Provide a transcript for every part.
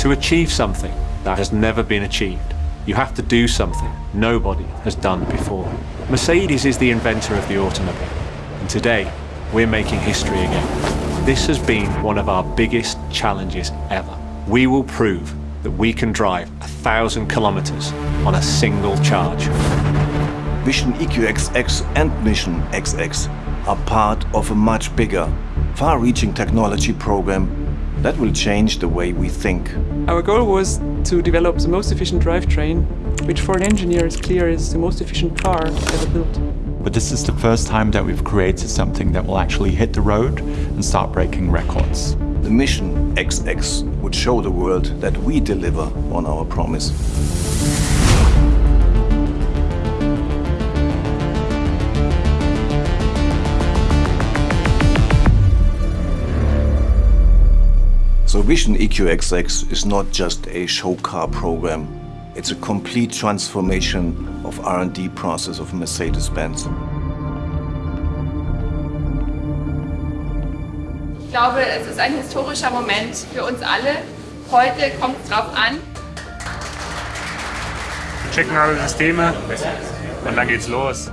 To achieve something that has never been achieved, you have to do something nobody has done before. Mercedes is the inventor of the automobile, and today we're making history again. This has been one of our biggest challenges ever. We will prove that we can drive a thousand kilometers on a single charge. Vision EQXX and Mission XX are part of a much bigger, far-reaching technology program that will change the way we think. Our goal was to develop the most efficient drivetrain, which for an engineer is clear is the most efficient car ever built. But this is the first time that we've created something that will actually hit the road and start breaking records. The Mission XX would show the world that we deliver on our promise. So Vision EQXX is not just a show car program. It's a complete transformation of R&D process of Mercedes-Benz. Ich glaube, es ist ein historischer Moment für uns alle. Heute kommt es drauf an. Wir checken alle Systeme und dann geht's los.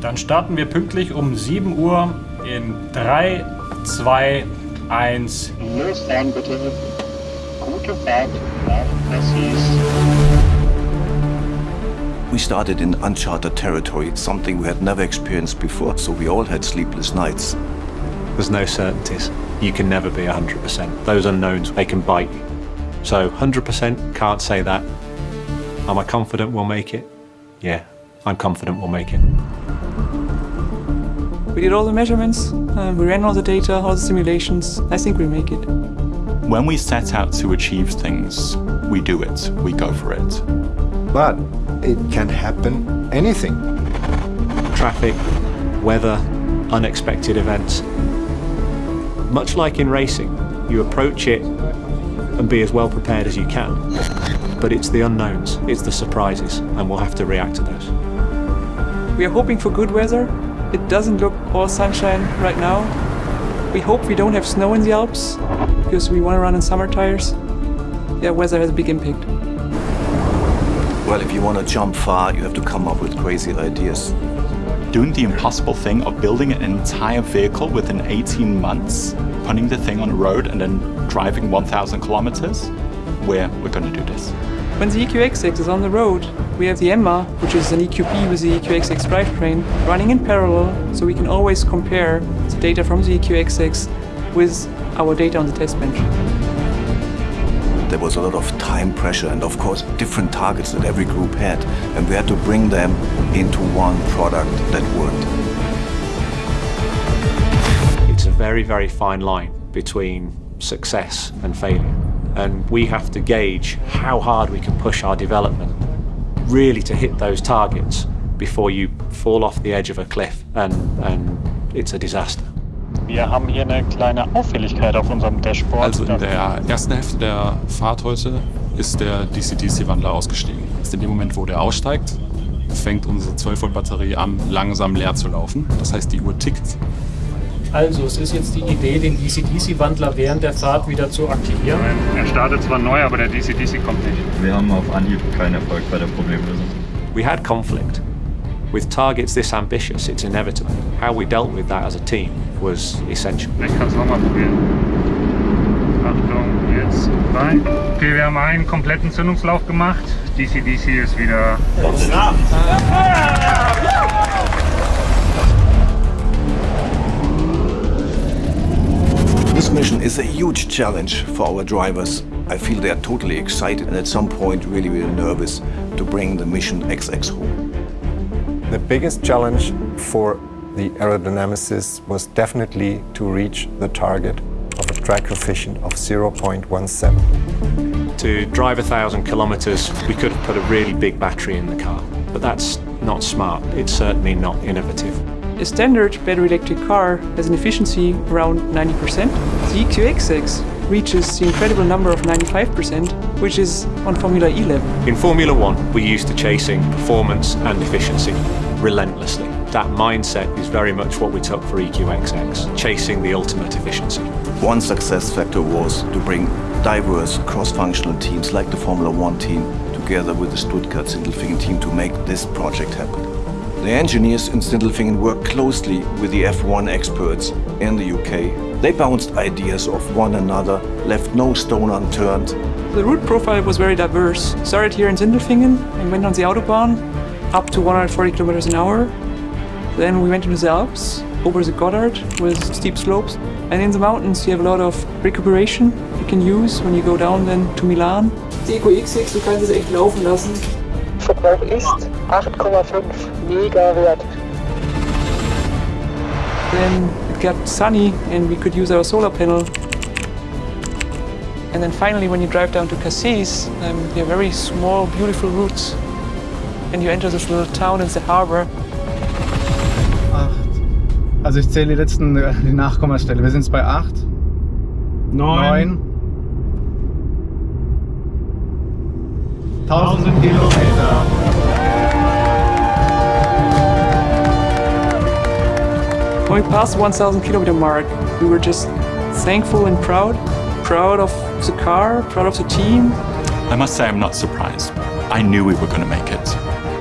Dann starten wir pünktlich um 7 Uhr in 3, 2, 1. Losfahren bitte. Gute Fahrt nach Messis. We started in uncharted territory, something we had never experienced before, so we all had sleepless nights. There's no certainties. You can never be 100%. Those unknowns, they can bite you. So 100% can't say that. Am I confident we'll make it? Yeah, I'm confident we'll make it. We did all the measurements, uh, we ran all the data, all the simulations. I think we'll make it. When we set out to achieve things, we do it, we go for it. But it can happen anything. Traffic, weather, unexpected events. Much like in racing, you approach it and be as well prepared as you can. But it's the unknowns, it's the surprises, and we'll have to react to those. We are hoping for good weather. It doesn't look all sunshine right now. We hope we don't have snow in the Alps, because we want to run in summer tires. Yeah, weather has a big impact. Well, if you want to jump far, you have to come up with crazy ideas. Doing the impossible thing of building an entire vehicle within 18 months, putting the thing on the road and then driving 1,000 kilometers, where we're going to do this. When the EQXX is on the road, we have the EMMA, which is an EQP with the EQXX drivetrain, running in parallel, so we can always compare the data from the EQXX with our data on the test bench. There was a lot of time pressure and of course different targets that every group had and we had to bring them into one product that worked. It's a very, very fine line between success and failure. And we have to gauge how hard we can push our development really to hit those targets before you fall off the edge of a cliff and, and it's a disaster. Wir haben hier eine kleine Auffälligkeit auf unserem Dashboard. Also in der ersten Hälfte der Fahrt heute ist der DC-DC-Wandler ausgestiegen. In dem Moment, wo der aussteigt, fängt unsere 12-Volt-Batterie an, langsam leer zu laufen. Das heißt, die Uhr tickt. Also es ist jetzt die Idee, den DC-DC-Wandler während der Fahrt wieder zu aktivieren. Er startet zwar neu, aber der DC-DC kommt nicht. Wir haben auf Anhieb keinen Erfolg bei der Problemlösung. We had conflict. With targets this ambitious, it's inevitable. How we dealt with that as a team was essential. Ich kann es nochmal probieren. Achtung, jetzt rein. Okay, wir haben einen kompletten Zündungslauf gemacht. DC-DC ist wieder... This mission is a huge challenge for our drivers. I feel they are totally excited and at some point really, really nervous to bring the Mission XX home. The biggest challenge for the aerodynamicists was definitely to reach the target of a drag coefficient of 0.17. To drive a thousand kilometers, we could have put a really big battery in the car, but that's not smart. It's certainly not innovative. A standard battery electric car has an efficiency around 90%. The EQXX reaches the incredible number of 95%, which is on Formula E level. In Formula One, we're used to chasing performance and efficiency relentlessly. That mindset is very much what we took for EQXX, chasing the ultimate efficiency. One success factor was to bring diverse cross-functional teams like the Formula One team together with the Stuttgart Sindelfingen team to make this project happen. The engineers in Sindelfingen worked closely with the F1 experts in the UK. They bounced ideas off one another, left no stone unturned. The route profile was very diverse. Started here in Sindelfingen and went on the Autobahn up to 140 kilometers an hour. Then we went into the Alps, over the Gotthard with steep slopes. And in the mountains you have a lot of recuperation you can use when you go down then to Milan. Die EQXX, du kannst es echt laufen lassen. Verbrauch ist 8,5. Mega Wert. Then it got sunny and we could use our solar panel. And then finally when you drive down to Cassis, um, you have very small, beautiful routes. And you enter this little town in the harbor. Also ich zähle die letzten äh, die Nachkommastelle. Wir sind jetzt bei 8. Neun. 1000 Kilometer. When we passed the 1000 kilometer mark, we were just thankful and proud. Proud of the car, proud of the team. I must say I'm not surprised. I knew we were going to make it.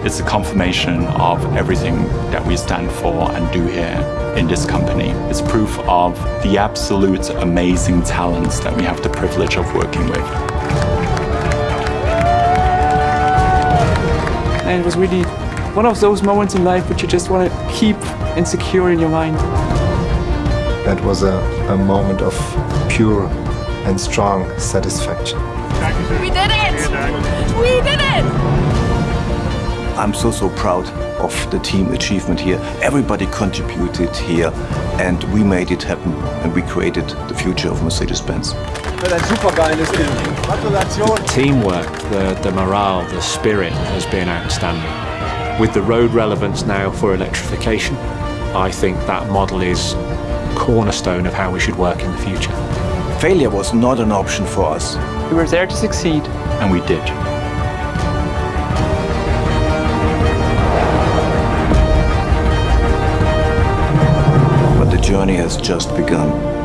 It's a confirmation of everything that we stand for and do here in this company. It's proof of the absolute amazing talents that we have the privilege of working with. And it was really one of those moments in life which you just want to keep and secure in your mind. That was a, a moment of pure and strong satisfaction. We did it! We did it! I'm so, so proud of the team achievement here. Everybody contributed here and we made it happen and we created the future of Mercedes-Benz. Ein supergeiles Ding. Gratulation. Teamwork, the, the morale, the spirit has been outstanding. With the road relevance now for electrification, I think that model is cornerstone of how we should work in the future. Failure was not an option for us. We were there to succeed. And we did. But the journey has just begun.